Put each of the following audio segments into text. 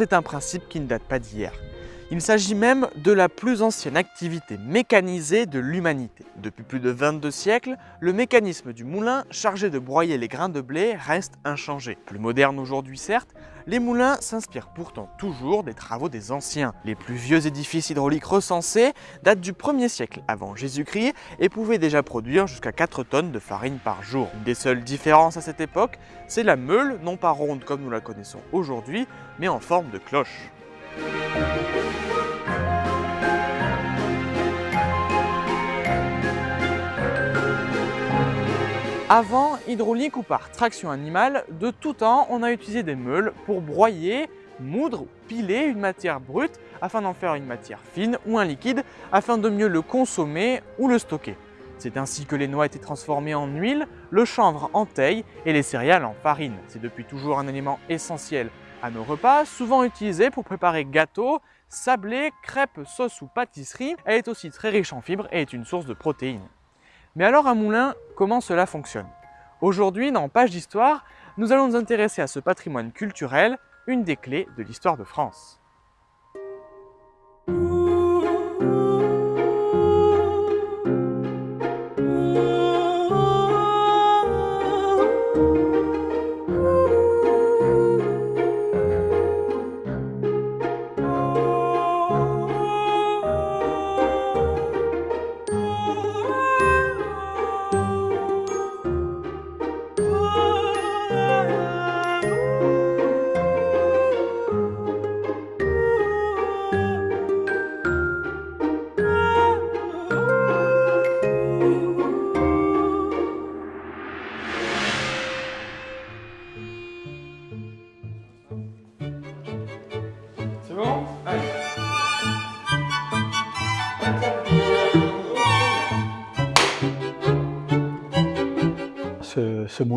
C'est un principe qui ne date pas d'hier. Il s'agit même de la plus ancienne activité mécanisée de l'humanité. Depuis plus de 22 siècles, le mécanisme du moulin chargé de broyer les grains de blé reste inchangé. Plus moderne aujourd'hui certes, les moulins s'inspirent pourtant toujours des travaux des anciens. Les plus vieux édifices hydrauliques recensés datent du 1er siècle avant Jésus-Christ et pouvaient déjà produire jusqu'à 4 tonnes de farine par jour. Une des seules différences à cette époque, c'est la meule, non pas ronde comme nous la connaissons aujourd'hui, mais en forme de cloche. Avant, hydraulique ou par traction animale, de tout temps, on a utilisé des meules pour broyer, moudre, piler une matière brute afin d'en faire une matière fine ou un liquide afin de mieux le consommer ou le stocker. C'est ainsi que les noix étaient transformées en huile, le chanvre en teille et les céréales en farine. C'est depuis toujours un élément essentiel à nos repas, souvent utilisé pour préparer gâteaux, sablés, crêpes, sauces ou pâtisseries. Elle est aussi très riche en fibres et est une source de protéines. Mais alors un moulin, comment cela fonctionne? Aujourd'hui, dans Page d'Histoire, nous allons nous intéresser à ce patrimoine culturel, une des clés de l'histoire de France.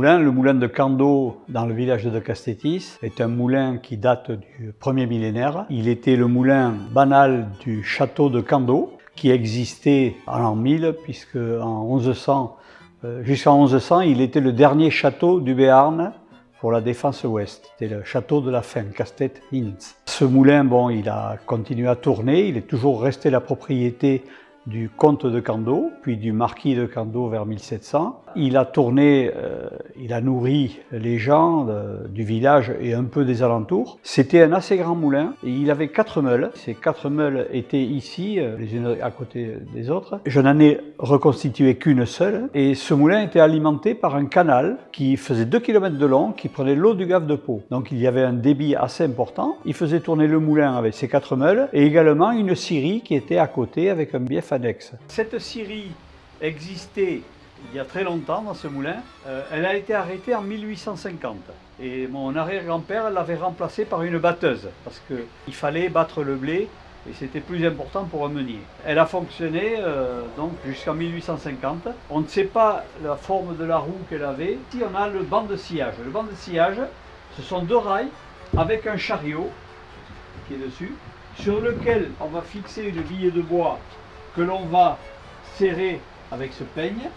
Le moulin de Cando dans le village de Castétis, est un moulin qui date du premier millénaire. Il était le moulin banal du château de Cando qui existait en l'an 1000 puisque en 1100, euh, jusqu'en 1100, il était le dernier château du Béarn pour la défense ouest. C'était le château de la fin, Castet Hinz. Ce moulin, bon, il a continué à tourner, il est toujours resté la propriété du comte de Cando, puis du marquis de Cando vers 1700. Il a tourné, euh, il a nourri les gens euh, du village et un peu des alentours. C'était un assez grand moulin et il avait quatre meules. Ces quatre meules étaient ici, euh, les unes à côté des autres. Je n'en ai reconstitué qu'une seule et ce moulin était alimenté par un canal qui faisait 2 km de long, qui prenait l'eau du Gave de Pau. Donc il y avait un débit assez important. Il faisait tourner le moulin avec ses quatre meules et également une scierie qui était à côté avec un bief cette scierie existait il y a très longtemps dans ce moulin. Euh, elle a été arrêtée en 1850 et mon arrière-grand-père l'avait remplacée par une batteuse parce qu'il fallait battre le blé et c'était plus important pour un meunier. Elle a fonctionné euh, donc jusqu'en 1850. On ne sait pas la forme de la roue qu'elle avait. Ici on a le banc de sillage. Le banc de sillage, ce sont deux rails avec un chariot qui est dessus, sur lequel on va fixer une bille de bois que l'on va serrer avec ce peigne.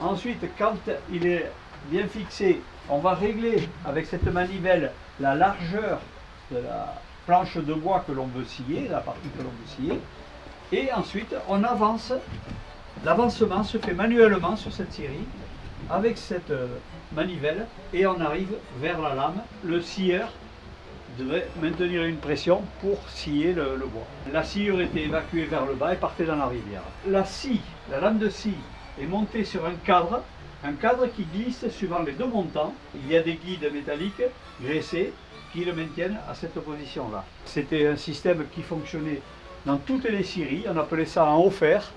Ensuite, quand il est bien fixé, on va régler avec cette manivelle la largeur de la planche de bois que l'on veut scier, la partie que l'on veut scier. Et ensuite, on avance. L'avancement se fait manuellement sur cette série avec cette euh, manivelle et on arrive vers la lame. Le scieur devait maintenir une pression pour scier le, bois. La sciure était évacuée vers le bas et partait dans la rivière. La scie, la lame de scie, est montée sur un cadre, un cadre qui glisse suivant les deux montants. Il y a des guides métalliques graissés qui le maintiennent à cette position-là. C'était un système qui fonctionnait dans toutes les scieries, on appelait ça en haut fer.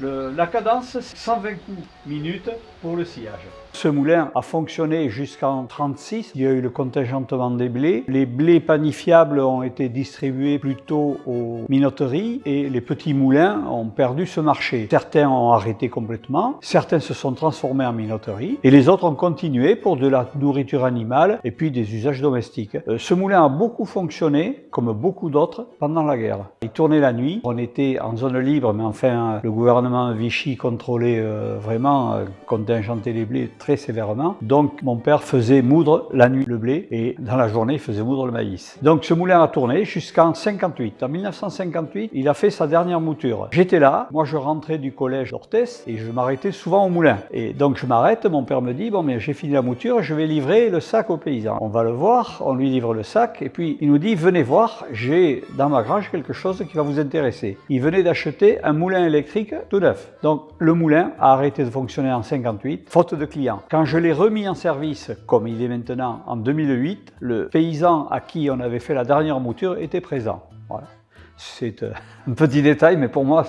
la cadence, 120 coups minutes pour le sillage. Ce moulin a fonctionné jusqu'en 36. Il y a eu le contingentement des blés. Les blés panifiables ont été distribués plutôt aux minoteries et les petits moulins ont perdu ce marché. Certains ont arrêté complètement, certains se sont transformés en minoteries et les autres ont continué pour de la nourriture animale et puis des usages domestiques. Euh, ce moulin a beaucoup fonctionné, comme beaucoup d'autres, pendant la guerre. Il tournait la nuit, on était en zone libre, mais enfin le gouvernement Vichy contrôlait euh, vraiment, euh, contingentait les blés très très sévèrement. Donc mon père faisait moudre la nuit le blé et dans la journée il faisait moudre le maïs. Donc ce moulin a tourné jusqu'en 58. En 1958, il a fait sa dernière mouture. J'étais là, moi je rentrais du collège d'Orthès et je m'arrêtais souvent au moulin. Et donc je m'arrête, mon père me dit, bon mais j'ai fini la mouture, je vais livrer le sac aux paysans. On va le voir, on lui livre le sac et puis il nous dit, venez voir, j'ai dans ma grange quelque chose qui va vous intéresser. Il venait d'acheter un moulin électrique tout neuf. Donc le moulin a arrêté de fonctionner en 58, faute de clients. Quand je l'ai remis en service, comme il est maintenant en 2008, le paysan à qui on avait fait la dernière mouture était présent. Voilà. C'est euh, un petit détail, mais pour moi,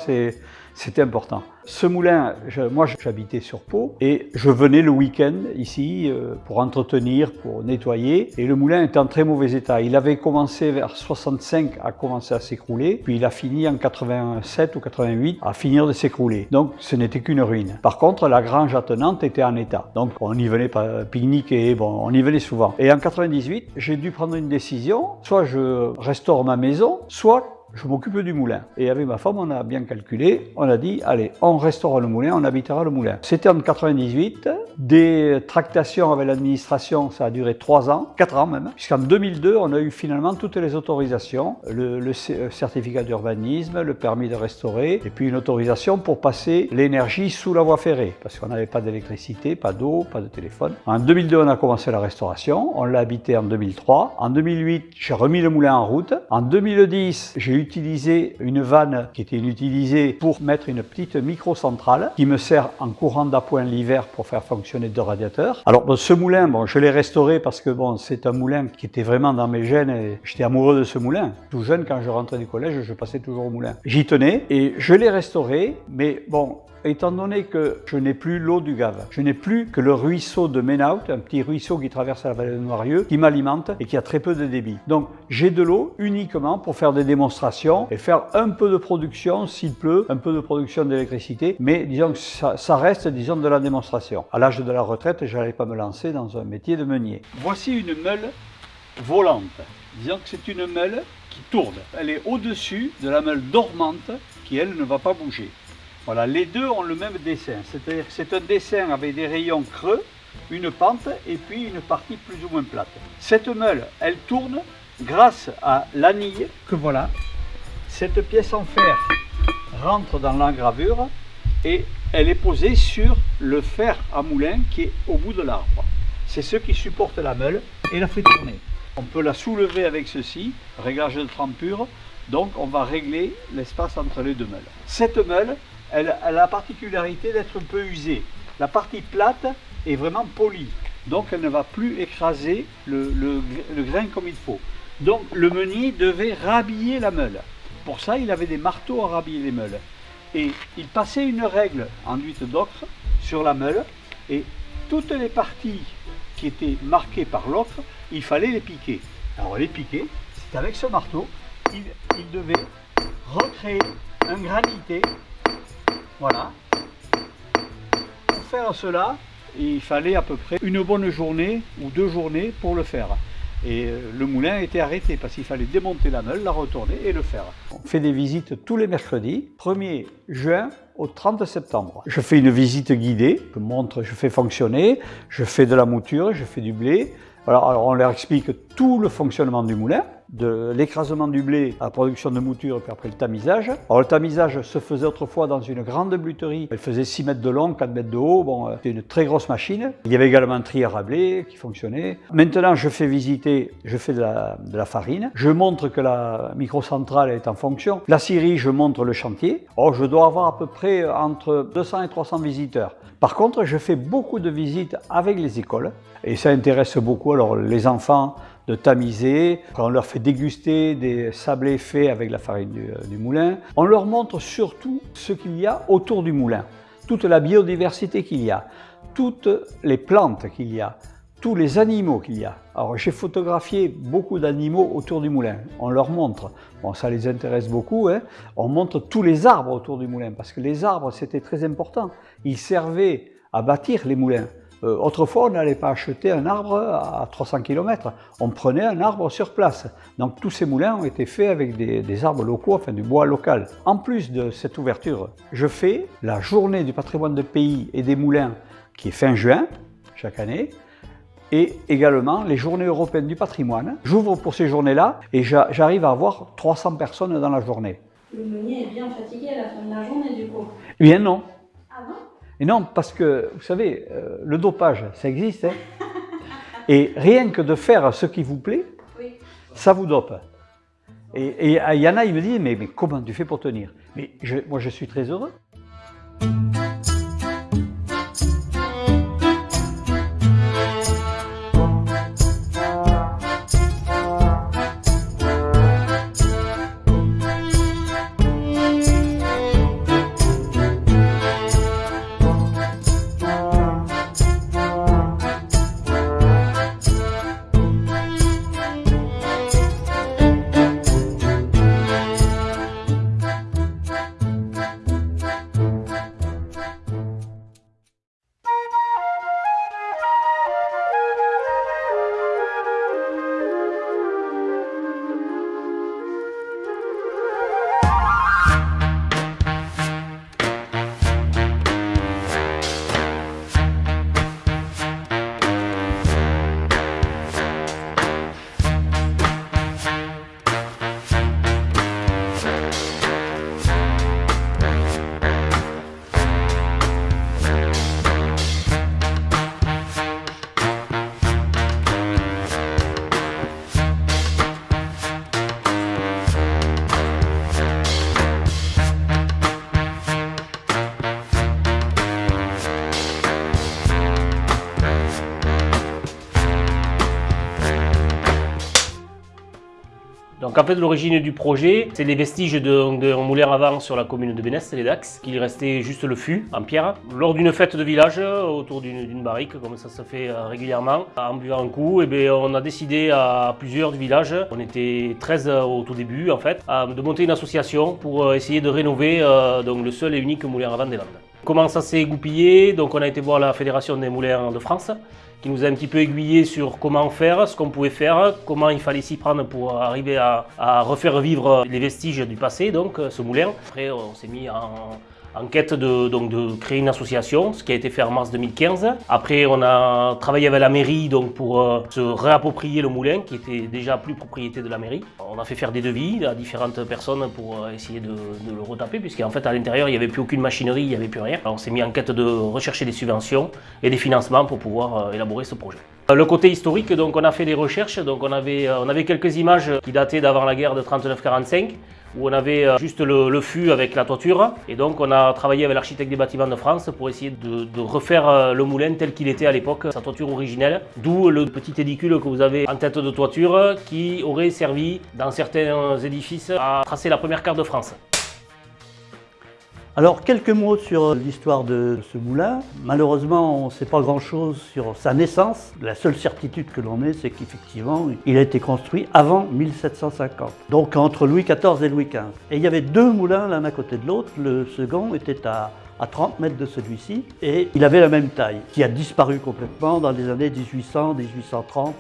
c'était important. Ce moulin, moi j'habitais sur Pau et je venais le week-end ici euh, pour entretenir, pour nettoyer et le moulin était en très mauvais état. Il avait commencé vers 65 à commencer à s'écrouler, puis il a fini en 87 ou 88 à finir de s'écrouler. Donc ce n'était qu'une ruine. Par contre, la grange attenante était en état. Donc on y venait pique-niquer, bon, on y venait souvent. Et en 98, j'ai dû prendre une décision, soit je restaure ma maison, soit je m'occupe du moulin. Et avec ma femme, on a bien calculé, on a dit, allez, on restaurera le moulin, on habitera le moulin. C'était en 98, des tractations avec l'administration, ça a duré 3 ans, 4 ans même, puisqu'en 2002, on a eu finalement toutes les autorisations, le, le euh, certificat d'urbanisme, le permis de restaurer, et puis une autorisation pour passer l'énergie sous la voie ferrée, parce qu'on n'avait pas d'électricité, pas d'eau, pas de téléphone. En 2002, on a commencé la restauration, on l'a habité en 2003. En 2008, j'ai remis le moulin en route. En 2010, j'ai eu utiliser une vanne qui était inutilisée pour mettre une petite micro-centrale qui me sert en courant d'appoint l'hiver pour faire fonctionner deux radiateurs. Alors ce moulin, bon, je l'ai restauré parce que bon, c'est un moulin qui était vraiment dans mes gènes et j'étais amoureux de ce moulin. Tout jeune, quand je rentrais du collège, je passais toujours au moulin. J'y tenais et je l'ai restauré, mais bon, étant donné que je n'ai plus l'eau du Gave, je n'ai plus que le ruisseau de Menaut, un petit ruisseau qui traverse la vallée de Noirieux, qui m'alimente et qui a très peu de débit. Donc j'ai de l'eau uniquement pour faire des démonstrations et faire un peu de production s'il pleut, un peu de production d'électricité, mais disons que ça, reste disons de la démonstration. À l'âge de la retraite, je n'allais pas me lancer dans un métier de meunier. Voici une meule volante. Disons que c'est une meule qui tourne. Elle est au-dessus de la meule dormante qui, elle, ne va pas bouger. Les deux ont le même dessin, c'est un dessin avec des rayons creux, une pente et puis une partie plus ou moins plate. Cette meule, elle tourne grâce à l'anille que voilà. Cette pièce en fer rentre dans l'engravure et elle est posée sur le fer à moulin qui est au bout de l'arbre. C'est ce qui supporte la meule et la fait tourner. On peut la soulever avec ceci, réglage de trempure, donc on va régler l'espace entre les deux meules. Cette meule, elle, a la particularité d'être un peu usée. La partie plate est vraiment polie, donc elle ne va plus écraser le, grain comme il faut. Donc le meunier devait rhabiller la meule. Pour ça, il avait des marteaux à rhabiller les meules. Et il passait une règle enduite d'ocre sur la meule, et toutes les parties qui étaient marquées par l'ocre, il fallait les piquer. Alors les piquer, c'est avec ce marteau, il, il devait recréer un granité voilà. Pour faire cela, il fallait à peu près une bonne journée ou deux journées pour le faire. Et euh, le moulin était arrêté parce qu'il fallait démonter la meule, la retourner et le faire. On fait des visites tous les mercredis, 1er juin au 30 septembre. Je fais une visite guidée, je montre, je fais fonctionner, je fais de la mouture, je fais du blé. alors on leur explique tout le fonctionnement du moulin de l'écrasement du blé à la production de mouture puis après le tamisage. Alors le tamisage se faisait autrefois dans une grande bluterie. Elle faisait 6 mètres de long, 4 mètres de haut. Bon, euh, c'était une très grosse machine. Il y avait également un trier à blé qui fonctionnait. Maintenant, je fais visiter, je fais de la, farine. Je montre que la microcentrale est en fonction. La scierie, je montre le chantier. Oh, je dois avoir à peu près entre 200 et 300 visiteurs. Par contre, je fais beaucoup de visites avec les écoles et ça intéresse beaucoup alors les enfants de tamiser, on leur fait déguster des sablés faits avec la farine euh, du, moulin. On leur montre surtout ce qu'il y a autour du moulin, toute la biodiversité qu'il y a, toutes les plantes qu'il y a, tous les animaux qu'il y a. Alors j'ai photographié beaucoup d'animaux autour du moulin, on leur montre, bon ça les intéresse beaucoup, hein. on montre tous les arbres autour du moulin, parce que les arbres c'était très important, ils servaient à bâtir les moulins. Euh, autrefois, on n'allait pas acheter un arbre à 300 km, on prenait un arbre sur place. Donc tous ces moulins ont été faits avec des, arbres locaux, enfin du bois local. En plus de cette ouverture, je fais la journée du patrimoine de pays et des moulins qui est fin juin, chaque année et également les journées européennes du patrimoine. J'ouvre pour ces journées-là et j'arrive à avoir 300 personnes dans la journée. Le meunier est bien fatigué à la fin de la journée du coup Eh bien non. Non Et non, parce que, vous savez, euh, le dopage, ça existe. Hein et rien que de faire ce qui vous plaît, ça vous dope. Et il y en a, il me dit, mais, mais comment tu fais pour tenir? Mais moi, je suis très heureux. Donc en fait l'origine du projet, c'est les vestiges d'un moulin avant sur la commune de Bénès, les Dax, qu'il restait juste le fût en pierre. Lors d'une fête de village, autour d'une barrique, comme ça se fait euh, régulièrement, en buvant un coup, et eh on a décidé à plusieurs du village, on était 13 au tout début en fait, de monter une association pour euh, essayer de rénover euh, donc, le seul et unique moulin à vent des Landes. Comment ça s'est goupillé? Donc on a été voir la Fédération des moulins de France qui nous a un petit peu aiguillé sur comment faire, ce qu'on pouvait faire, comment il fallait s'y prendre pour arriver à, à, refaire vivre les vestiges du passé, donc ce moulin. Après, on s'est mis en, en quête de, donc, de créer une association, ce qui a été fait en mars 2015. Après, on a travaillé avec la mairie donc, pour euh, se réapproprier le moulin, qui était déjà plus propriété de la mairie. On a fait faire des devis à différentes personnes pour euh, essayer de, le retaper, puisqu'en fait, à l'intérieur, il n'y avait plus aucune machinerie, il n'y avait plus rien. on s'est mis en quête de rechercher des subventions et des financements pour pouvoir euh, élaborer ce projet. Le côté historique, donc on a fait des recherches, donc on avait, on avait quelques images qui dataient d'avant la guerre de 39-45, où on avait euh, juste le, fût avec la toiture. Et donc on a travaillé avec l'architecte des bâtiments de France pour essayer de, refaire euh, le moulin tel qu'il était à l'époque, sa toiture originelle. D'où le petit édicule que vous avez en tête de toiture qui aurait servi dans certains édifices à tracer la première carte de France. Alors quelques mots sur l'histoire de ce moulin. Malheureusement, on ne sait pas grand-chose sur sa naissance. La seule certitude que l'on ait, c'est qu'effectivement, il a été construit avant 1750. Donc entre Louis XIV et Louis XV. Et il y avait deux moulins l'un à côté de l'autre. Le second était à à 30 mètres de celui-ci et il avait la même taille, qui a disparu complètement dans les années 1800-1830.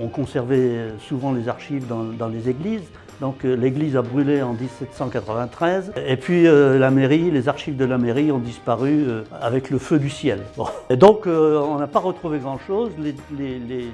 On, conservait souvent les archives dans les églises, donc euh, l'église a brûlé en 1793 et puis euh, la mairie, les archives de la mairie ont disparu euh, avec le feu du ciel. Et donc on n'a pas retrouvé grand chose. Les, les,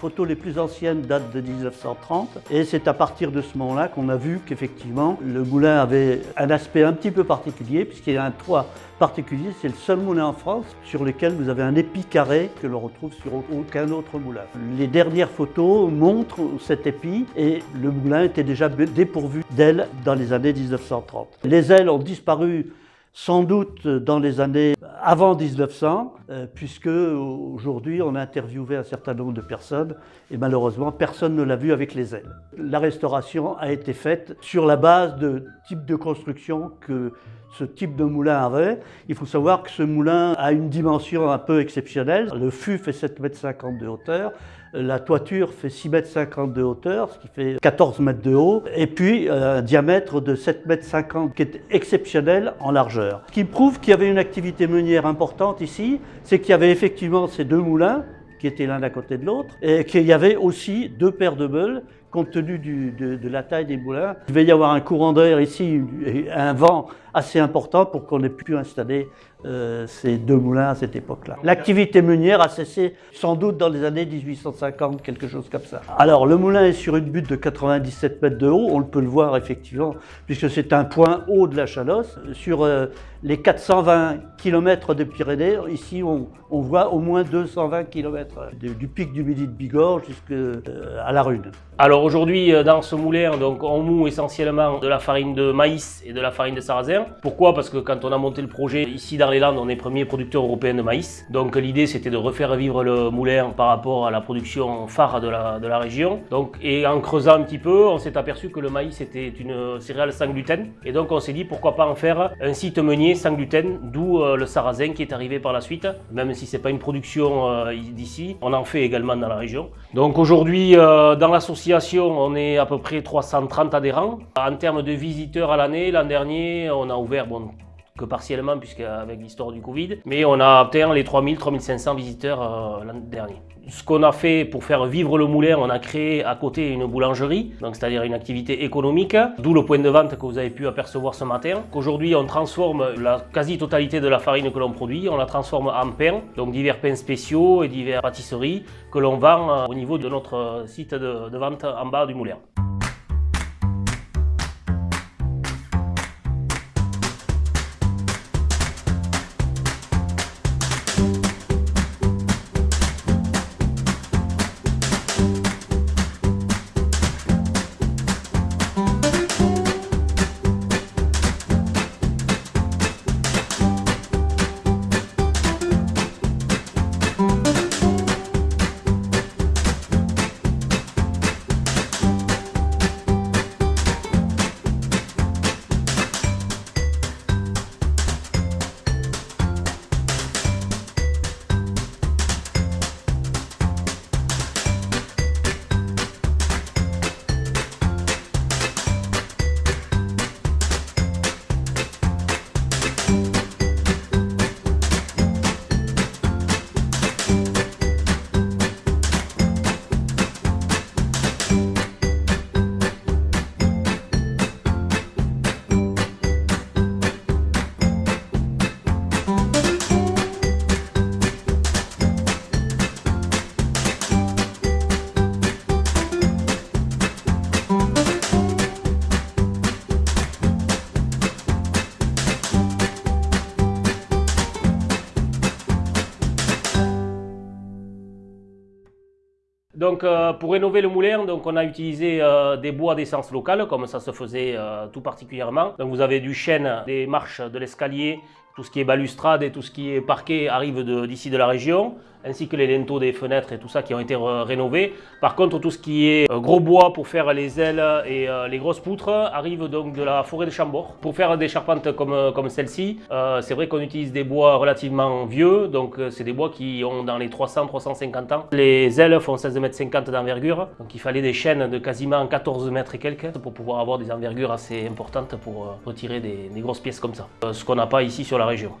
photos les plus anciennes datent de 1930 et c'est à partir de ce moment-là qu'on a vu qu'effectivement le moulin avait un aspect un petit peu particulier puisqu'il y a un toit particulier. C'est le seul moulin en France sur lequel vous avez un épi carré que l'on retrouve sur aucun autre moulin. Les dernières photos montrent cet épi et le moulin était déjà dépourvu d'ailes dans les années 1930. Les ailes ont disparu sans doute dans les années avant 1900, euh, puisque aujourd'hui on a interviewé un certain nombre de personnes et malheureusement personne ne l'a vu avec les ailes. La restauration a été faite sur la base de type de construction que ce type de moulin avait. Il faut savoir que ce moulin a une dimension un peu exceptionnelle. Le fût fait 7,50 m de hauteur, la toiture fait 6,50 m de hauteur, ce qui fait 14 mètres de haut, et puis euh, un diamètre de 7,50 m qui est exceptionnel en largeur. Ce qui prouve qu'il y avait une activité meunière importante ici, c'est qu'il y avait effectivement ces deux moulins qui étaient l'un à côté de l'autre, et qu'il y avait aussi deux paires de meules compte tenu de, la taille des moulins. Il va y avoir un courant d'air ici, un vent assez important pour qu'on ait pu installer euh, ces deux moulins à cette époque-là. L'activité meunière a cessé sans doute dans les années 1850, quelque chose comme ça. Alors le moulin est sur une butte de 97 mètres de haut, on peut le voir effectivement, puisque c'est un point haut de la Chalosse. Sur euh, les 420 km de Pyrénées, ici on, voit au moins 220 km du pic du Midi de Bigorre jusqu'à la Rune. Alors aujourd'hui, euh, dans ce moulin, donc, on moue essentiellement de la farine de maïs et de la farine de sarrasin. Pourquoi? Parce que quand on a monté le projet, ici dans les Landes, on est premier producteur européen de maïs. Donc l'idée, c'était de refaire vivre le moulin par rapport à la production phare de la, région. Donc, et en creusant un petit peu, on s'est aperçu que le maïs était une céréale sans gluten. Et donc on s'est dit, pourquoi pas en faire un site meunier sans gluten, d'où euh, le sarrasin qui est arrivé par la suite. Même si c'est pas une production euh, d'ici, on en fait également dans la région. Donc aujourd'hui, dans l'association, on est à peu près 330 adhérents. En termes de visiteurs à l'année, l'an dernier, on a ouvert, bon, que partiellement, puisqu'avec l'histoire du Covid, mais on a atteint les 3000-3500 visiteurs euh, l'an dernier. Ce qu'on a fait pour faire vivre le moulin, on a créé à côté une boulangerie, donc c'est-à-dire une activité économique, d'où le point de vente que vous avez pu apercevoir ce matin. Aujourd'hui, on transforme la quasi-totalité de la farine que l'on produit, on la transforme en pain, donc divers pains spéciaux et divers pâtisseries que l'on vend euh, au niveau de notre site de, de vente en bas du moulin. Donc euh, pour rénover le moulin, on a utilisé euh, des bois d'essence locale, comme ça se faisait euh, tout particulièrement. Donc vous avez du chêne, des marches de l'escalier, tout ce qui est balustrade et tout ce qui est parquet arrive d'ici de, la région, ainsi que les linteaux des fenêtres et tout ça qui ont été rénovés. Par contre, tout ce qui est euh, gros bois pour faire les ailes et euh, les grosses poutres arrive donc de la forêt de Chambord. Pour faire des charpentes comme, euh, comme celle-ci, c'est vrai qu'on utilise des bois relativement vieux, donc c'est des bois qui ont dans les 300-350 ans. Les ailes font 16,50 m d'envergure, donc il fallait des chaînes de quasiment 14 mètres et quelques pour pouvoir avoir des envergures assez importantes pour retirer des, grosses pièces comme ça. Ce qu'on n'a pas ici sur la région.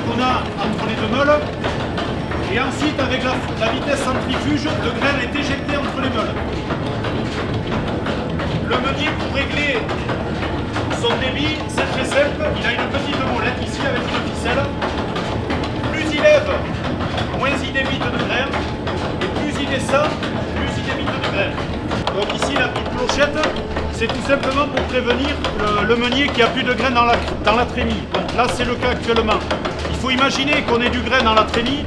Qu'on a entre les deux meules. Et ensuite, avec la, vitesse centrifuge, le grain est éjecté entre les meules. Le meunier, pour régler son débit, cette récepte, il a une petite molette ici avec une ficelle. Plus il lève, moins il débite de grain, et plus il descend, plus il débite de grain. Donc ici, la petite clochette, c'est tout simplement pour prévenir le, meunier qui a plus de grain dans la, dans la trémie. Donc là, c'est le cas actuellement. Il faut imaginer qu'on ait du grain dans la trémie.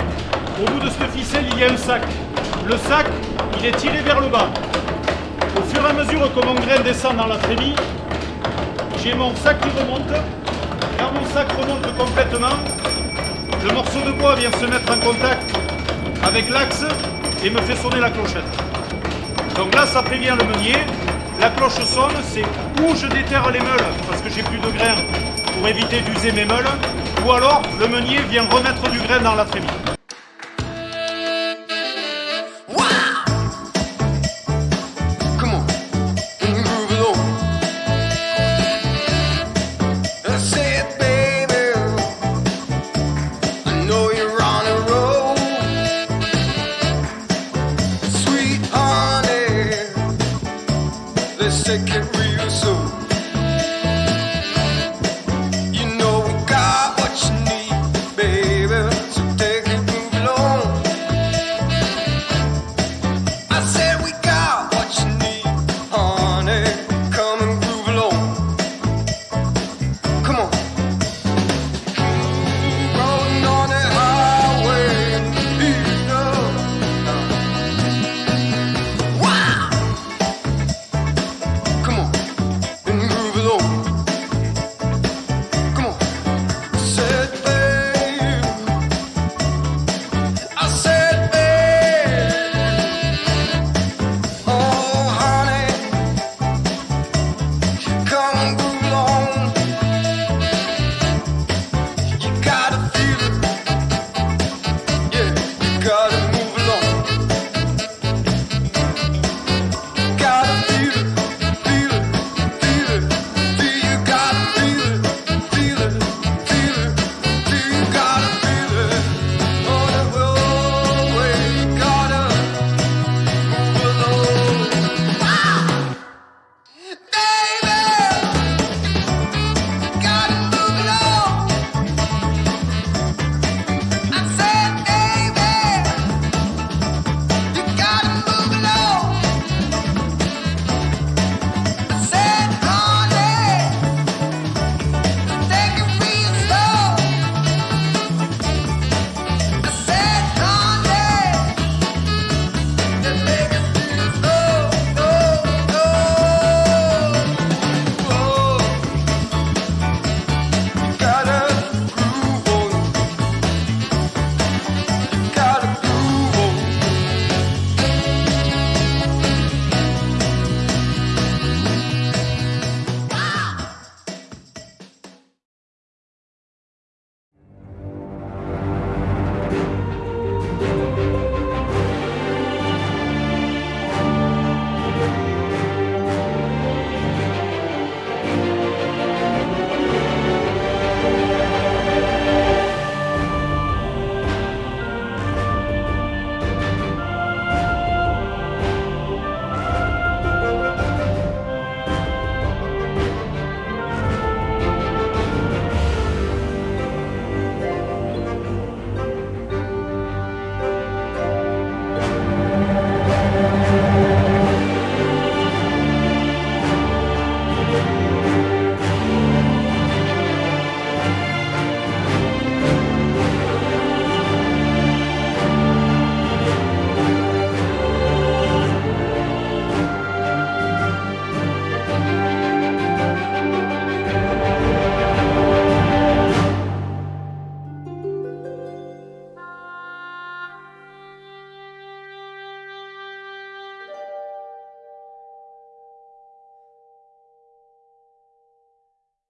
Au bout de cette ficelle, il y a un sac. Le sac, il est tiré vers le bas. Au fur et à mesure que mon grain descend dans la trémie, j'ai mon sac qui remonte. Quand mon sac remonte complètement, le morceau de bois vient se mettre en contact avec l'axe et me fait sonner la clochette. Donc là, ça prévient le meunier. La cloche sonne, c'est ou je déterre les meules parce que j'ai plus de grains pour éviter d'user mes meules, ou alors le meunier vient remettre du grain dans la trémie.